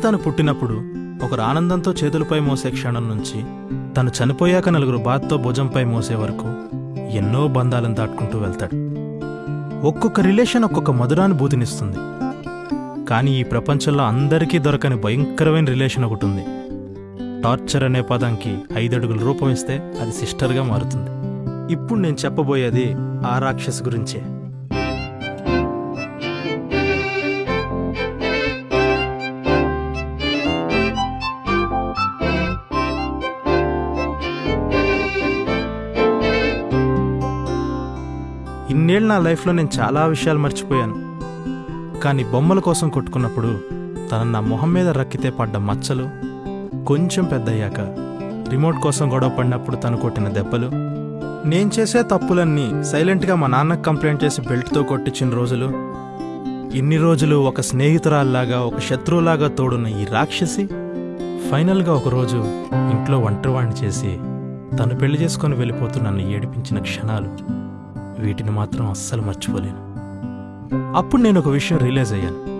తను పుట్టినప్పుడు ఒకరు ఆనందంతో చేతులపై మోసే క్షణం నుంచి తను చనిపోయాక నలుగురు బాధతో భుజంపై మోసే వరకు ఎన్నో బంధాలను దాటుకుంటూ వెళ్తాడు. ఒక్కొక్క రిలేషన్ ఒక్కొక్క మధురానుభూతినిస్తుంది. కానీ ఈ ప్రపంచంలో అందరికీ దొరకని భయంకరమైన రిలేషన్ ఒకటి ఉంది. టార్చర్ అనే పదానికి ఐదడుగుల రూపం ఇస్తే అది సిస్టర్గా మారుతుంది. ఇప్పుడు నేను చెప్పబోయేది ఆ రాక్షస్ గురించే. ఇన్నేళ్ళు నా లైఫ్లో నేను చాలా విషయాలు మర్చిపోయాను. కానీ బొమ్మల కోసం కొట్టుకున్నప్పుడు తన నా మొహం మీద రక్కితే పడ్డ మచ్చలు కొంచెం పెద్దయ్యాక రిమోట్ కోసం గొడవ పడినప్పుడు తను కొట్టిన దెబ్బలు నేను చేసే తప్పులన్నీ సైలెంట్గా మా నాన్నకు కంప్లైంట్ చేసి బెల్ట్తో కొట్టించిన రోజులు ఇన్ని రోజులు ఒక స్నేహితురాల్లాగా ఒక శత్రువులాగా తోడున్న ఈ రాక్షసి ఫైనల్గా ఒకరోజు ఇంట్లో ఒంటరివాణ్ణి చేసి తను పెళ్ళి చేసుకొని వెళ్ళిపోతూ నన్ను ఏడిపించిన క్షణాలు. వీటిని మాత్రం అస్సలు మర్చిపోలేను. అప్పుడు నేను ఒక విషయం రియలైజ్ అయ్యాను.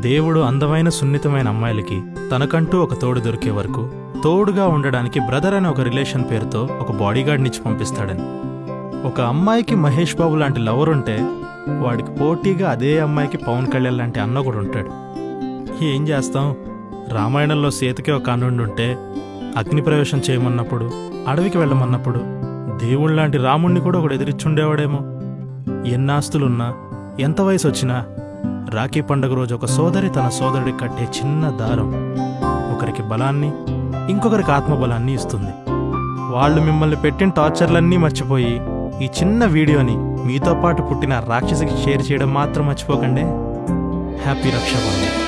దేవుడు అందమైన సున్నితమైన అమ్మాయిలకి తనకంటూ ఒక తోడు దొరికే వరకు తోడుగా ఉండడానికి బ్రదర్ అనే ఒక రిలేషన్ పేరుతో ఒక బాడీగార్డ్నిచ్చి పంపిస్తాడని. ఒక అమ్మాయికి మహేష్ బాబు లాంటి లవర్ ఉంటే వాడికి పోటీగా అదే అమ్మాయికి పవన్ కళ్యాణ్ లాంటి అన్న కూడా ఉంటాడు. ఏం చేస్తాం? రామాయణంలో సీతకి ఒక అన్నుండి ఉంటే అగ్ని ప్రవేశం చేయమన్నప్పుడు అడవికి వెళ్ళమన్నప్పుడు దేవుళ్ళలాంటి రాముణ్ణి కూడా ఒకడు ఎదిరిచ్చుండేవాడేమో. ఎన్నాస్తులున్నా ఎంత వయసు వచ్చినా రాఖీ పండుగ రోజు ఒక సోదరి తన సోదరుడికి కట్టే చిన్న దారం. ఒకరికి బలాన్ని ఇంకొకరికి ఆత్మబలాన్ని ఇస్తుంది. వాళ్ళు మిమ్మల్ని పెట్టిన టార్చర్లన్నీ మర్చిపోయి ఈ చిన్న వీడియోని మీతో పాటు పుట్టిన రాక్షసికి షేర్ చేయడం మాత్రం మర్చిపోకండి. హ్యాపీ రక్షాబంధన్.